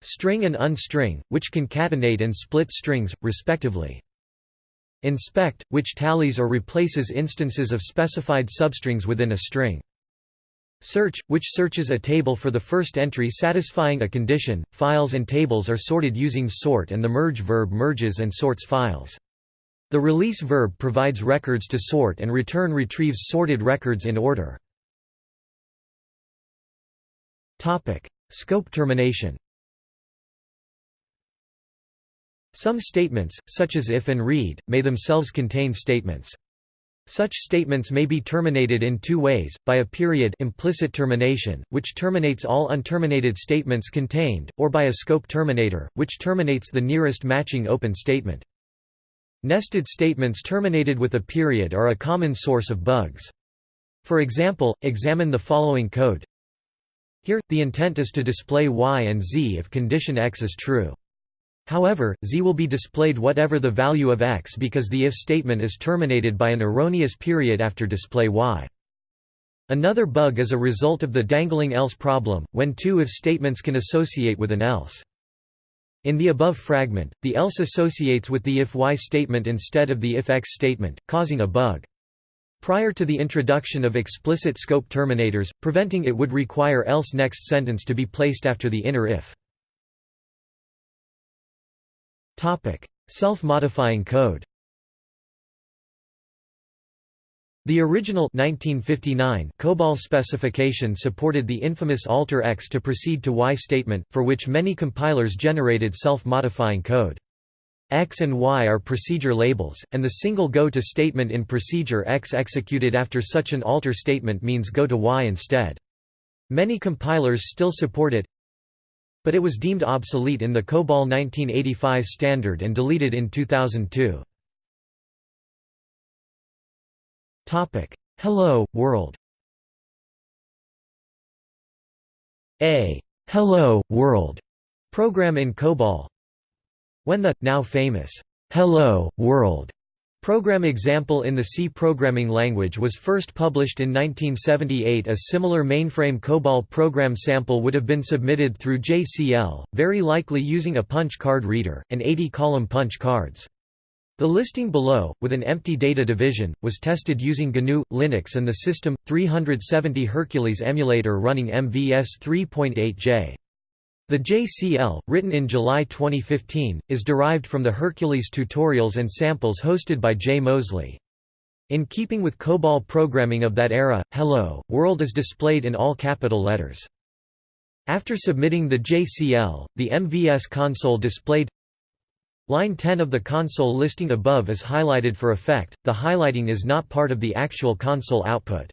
String and unstring, which concatenate and split strings, respectively. Inspect, which tallies or replaces instances of specified substrings within a string. Search, which searches a table for the first entry satisfying a condition. Files and tables are sorted using sort and the merge verb merges and sorts files. The release verb provides records to sort and return retrieves sorted records in order. Scope termination Some statements, such as if and read, may themselves contain statements. Such statements may be terminated in two ways, by a period implicit termination, which terminates all unterminated statements contained, or by a scope terminator, which terminates the nearest matching open statement. Nested statements terminated with a period are a common source of bugs. For example, examine the following code. Here, the intent is to display y and z if condition x is true. However, z will be displayed whatever the value of x because the if statement is terminated by an erroneous period after display y. Another bug is a result of the dangling else problem, when two if statements can associate with an else. In the above fragment, the else associates with the if y statement instead of the if x statement, causing a bug. prior to the introduction of explicit scope terminators, preventing it would require else next sentence to be placed after the inner if. Self-modifying code The original 1959 COBOL specification supported the infamous alter X to proceed to Y statement, for which many compilers generated self-modifying code. X and Y are procedure labels, and the single go to statement in procedure X executed after such an alter statement means go to Y instead. Many compilers still support it, but it was deemed obsolete in the COBOL 1985 standard and deleted in 2002. Topic: Hello World. A Hello World program in COBOL. When the now famous Hello World program example in the C programming language was first published in 1978 a similar mainframe COBOL program sample would have been submitted through JCL, very likely using a punch card reader, and 80-column punch cards. The listing below, with an empty data division, was tested using GNU, Linux and the System 370 Hercules emulator running MVS 3.8J. The JCL, written in July 2015, is derived from the Hercules tutorials and samples hosted by Jay Moseley. In keeping with COBOL programming of that era, Hello, World is displayed in all capital letters. After submitting the JCL, the MVS console displayed Line 10 of the console listing above is highlighted for effect, the highlighting is not part of the actual console output.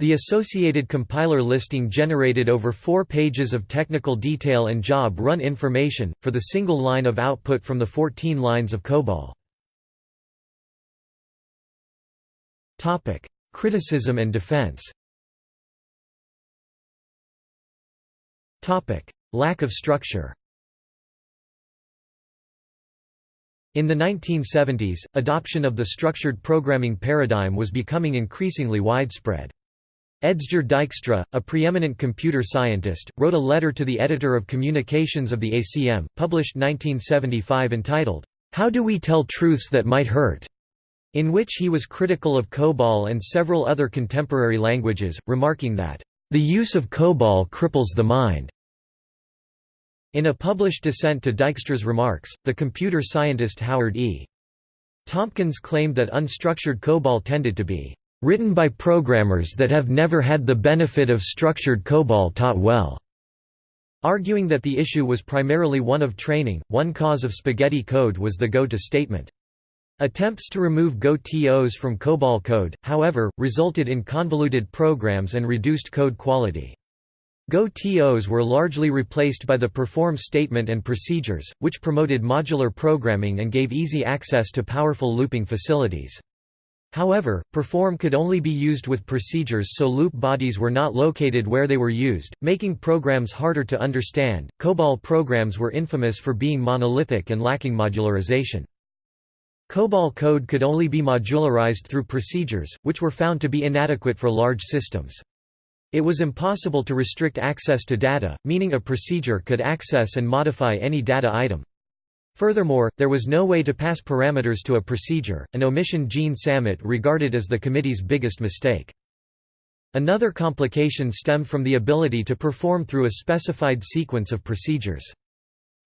The associated compiler listing generated over four pages of technical detail and job run information, for the single line of output from the 14 lines of COBOL. Criticism and defense Lack of structure In the 1970s, adoption of the structured programming paradigm was becoming increasingly widespread. Edsger Dijkstra, a preeminent computer scientist, wrote a letter to the editor of Communications of the ACM, published 1975 entitled, How Do We Tell Truths That Might Hurt? in which he was critical of COBOL and several other contemporary languages, remarking that, The use of COBOL cripples the mind. In a published dissent to Dijkstra's remarks, the computer scientist Howard E. Tompkins claimed that unstructured COBOL tended to be written by programmers that have never had the benefit of structured COBOL taught well, arguing that the issue was primarily one of training. One cause of spaghetti code was the go-to statement. Attempts to remove Go-TOs from COBOL code, however, resulted in convoluted programs and reduced code quality. Go-TOs were largely replaced by the perform statement and procedures, which promoted modular programming and gave easy access to powerful looping facilities. However, perform could only be used with procedures so loop bodies were not located where they were used, making programs harder to understand. COBOL programs were infamous for being monolithic and lacking modularization. COBOL code could only be modularized through procedures, which were found to be inadequate for large systems. It was impossible to restrict access to data, meaning a procedure could access and modify any data item. Furthermore, there was no way to pass parameters to a procedure, an omission Jean Sammet regarded as the committee's biggest mistake. Another complication stemmed from the ability to perform through a specified sequence of procedures.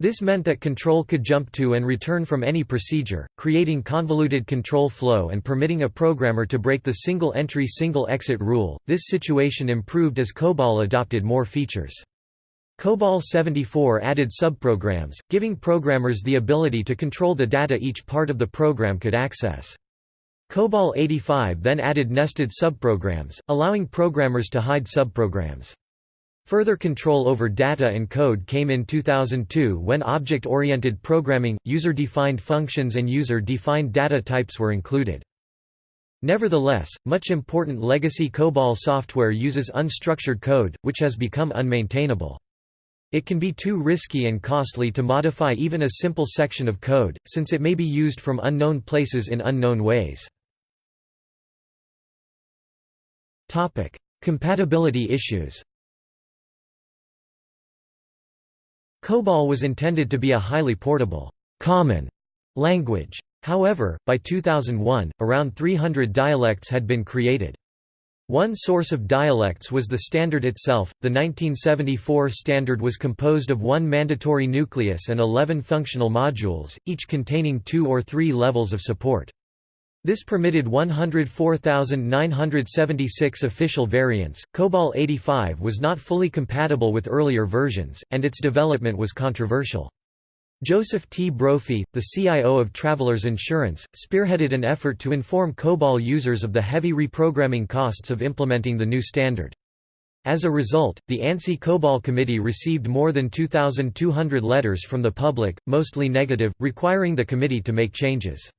This meant that control could jump to and return from any procedure, creating convoluted control flow and permitting a programmer to break the single entry single exit rule. This situation improved as COBOL adopted more features. COBOL 74 added subprograms, giving programmers the ability to control the data each part of the program could access. COBOL 85 then added nested subprograms, allowing programmers to hide subprograms. Further control over data and code came in 2002 when object-oriented programming, user-defined functions and user-defined data types were included. Nevertheless, much important legacy COBOL software uses unstructured code, which has become unmaintainable. It can be too risky and costly to modify even a simple section of code, since it may be used from unknown places in unknown ways. Compatibility issues COBOL was intended to be a highly portable, common language. However, by 2001, around 300 dialects had been created. One source of dialects was the standard itself. The 1974 standard was composed of one mandatory nucleus and 11 functional modules, each containing two or three levels of support. This permitted 104,976 official variants. COBOL 85 was not fully compatible with earlier versions, and its development was controversial. Joseph T. Brophy, the CIO of Travelers Insurance, spearheaded an effort to inform COBOL users of the heavy reprogramming costs of implementing the new standard. As a result, the ANSI COBOL committee received more than 2,200 letters from the public, mostly negative, requiring the committee to make changes.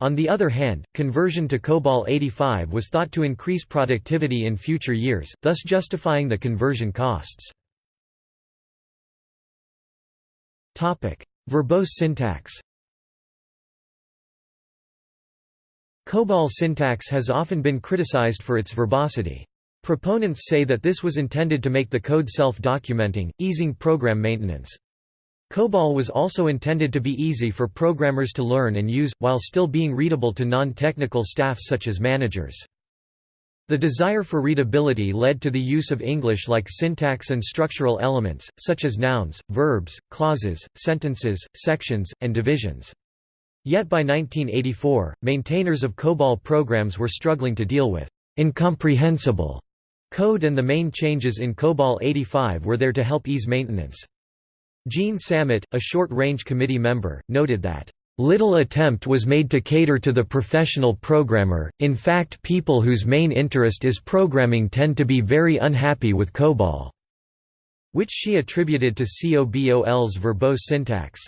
On the other hand, conversion to COBOL 85 was thought to increase productivity in future years, thus justifying the conversion costs. Verbose syntax COBOL syntax has often been criticized for its verbosity. Proponents say that this was intended to make the code self-documenting, easing program maintenance. COBOL was also intended to be easy for programmers to learn and use, while still being readable to non-technical staff such as managers. The desire for readability led to the use of English-like syntax and structural elements, such as nouns, verbs, clauses, sentences, sections, and divisions. Yet by 1984, maintainers of COBOL programs were struggling to deal with incomprehensible code and the main changes in COBOL 85 were there to help ease maintenance. Jean Sammet, a short-range committee member, noted that Little attempt was made to cater to the professional programmer, in fact people whose main interest is programming tend to be very unhappy with COBOL, which she attributed to COBOL's verbose syntax.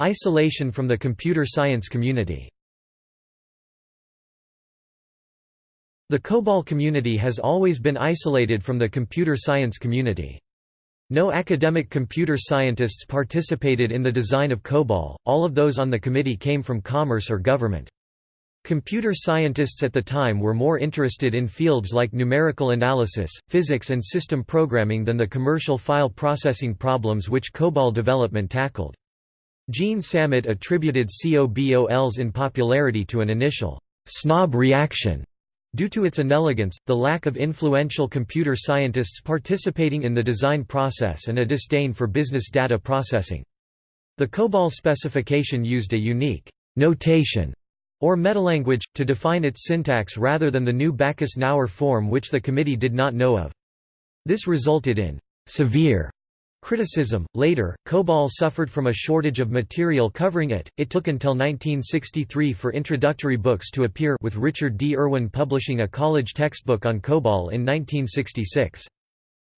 Isolation from the computer science community The COBOL community has always been isolated from the computer science community. No academic computer scientists participated in the design of COBOL, all of those on the committee came from commerce or government. Computer scientists at the time were more interested in fields like numerical analysis, physics and system programming than the commercial file processing problems which COBOL development tackled. Jean Sammet attributed COBOL's unpopularity to an initial «snob reaction» Due to its inelegance, the lack of influential computer scientists participating in the design process and a disdain for business data processing. The COBOL specification used a unique notation or metalanguage, to define its syntax rather than the new Backus-Naur form which the committee did not know of. This resulted in severe Criticism. Later, COBOL suffered from a shortage of material covering it. It took until 1963 for introductory books to appear, with Richard D. Irwin publishing a college textbook on COBOL in 1966.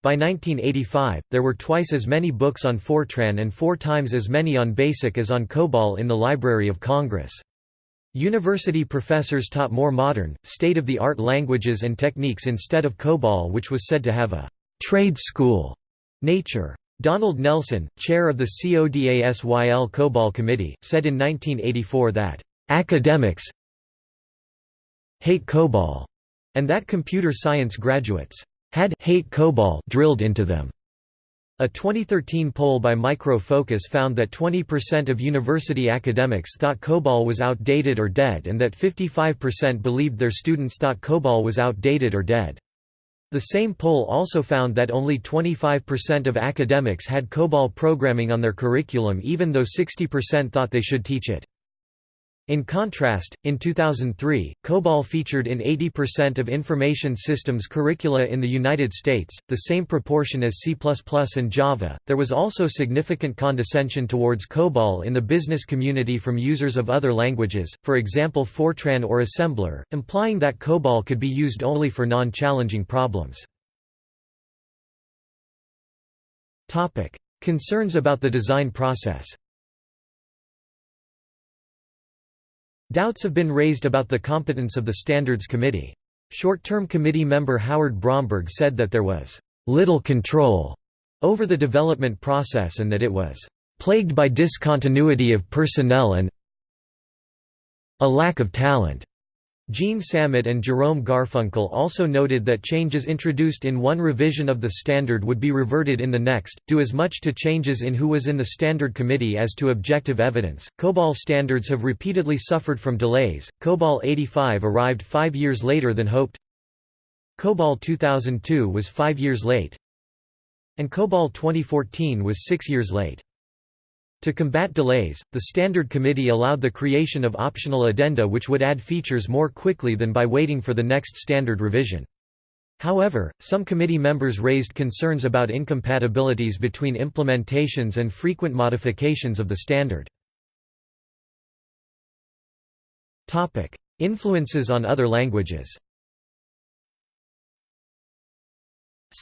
By 1985, there were twice as many books on Fortran and four times as many on BASIC as on COBOL in the Library of Congress. University professors taught more modern, state-of-the-art languages and techniques instead of COBOL which was said to have a «trade school» nature. Donald Nelson, chair of the CODASYL COBOL Committee, said in 1984 that, "...academics hate COBOL," and that computer science graduates had hate COBOL drilled into them. A 2013 poll by Micro Focus found that 20% of university academics thought COBOL was outdated or dead and that 55% believed their students thought COBOL was outdated or dead. The same poll also found that only 25% of academics had COBOL programming on their curriculum even though 60% thought they should teach it. In contrast, in 2003, COBOL featured in 80% of information systems curricula in the United States, the same proportion as C++ and Java. There was also significant condescension towards COBOL in the business community from users of other languages, for example Fortran or Assembler, implying that COBOL could be used only for non-challenging problems. Topic: Concerns about the design process. Doubts have been raised about the competence of the Standards Committee. Short-term committee member Howard Bromberg said that there was little control over the development process and that it was plagued by discontinuity of personnel and a lack of talent. Jean Sammet and Jerome Garfunkel also noted that changes introduced in one revision of the standard would be reverted in the next, due as much to changes in who was in the standard committee as to objective evidence. COBOL standards have repeatedly suffered from delays. COBOL 85 arrived five years later than hoped. COBOL 2002 was five years late. And COBOL 2014 was six years late. To combat delays, the Standard Committee allowed the creation of optional addenda which would add features more quickly than by waiting for the next standard revision. However, some committee members raised concerns about incompatibilities between implementations and frequent modifications of the standard. Influences on other languages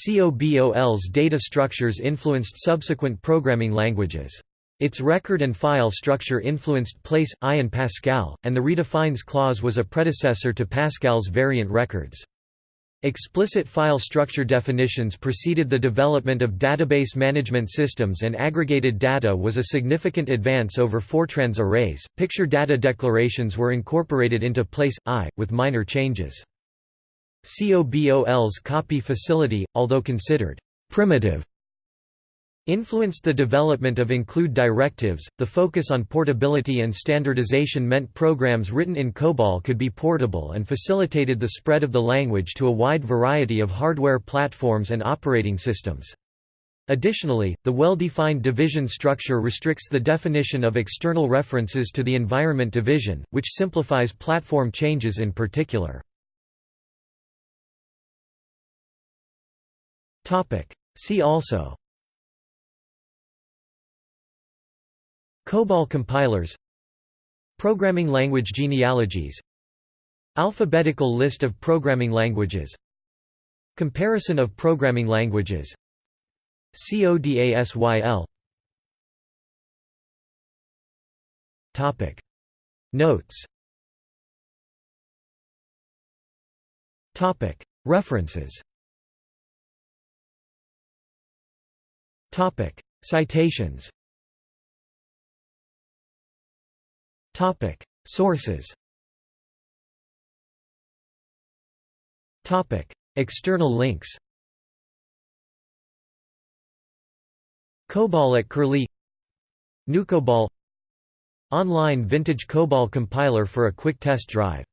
COBOL's data structures influenced subsequent programming languages. Its record and file structure influenced PL/I and Pascal, and the redefines clause was a predecessor to Pascal's variant records. Explicit file structure definitions preceded the development of database management systems and aggregated data was a significant advance over Fortran's arrays. Picture data declarations were incorporated into Place, I, with minor changes. COBOL's copy facility, although considered primitive influenced the development of include directives. The focus on portability and standardization meant programs written in COBOL could be portable and facilitated the spread of the language to a wide variety of hardware platforms and operating systems. Additionally, the well-defined division structure restricts the definition of external references to the environment division, which simplifies platform changes in particular. See also COBOL compilers Programming language genealogies Alphabetical list of programming languages Comparison of programming languages CODASYL Topic. Notes. Topic. References. Topic. Citations Topic. Sources. Topic. External links. COBOL at Curlie GnuCOBOL Online vintage COBOL compiler for a quick test drive